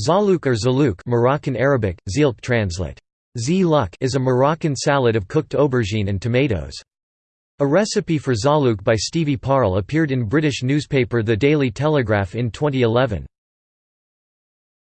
Zalouk or zalouk Moroccan Arabic, zilk translate. is a Moroccan salad of cooked aubergine and tomatoes. A recipe for zalouk by Stevie Parle appeared in British newspaper The Daily Telegraph in 2011.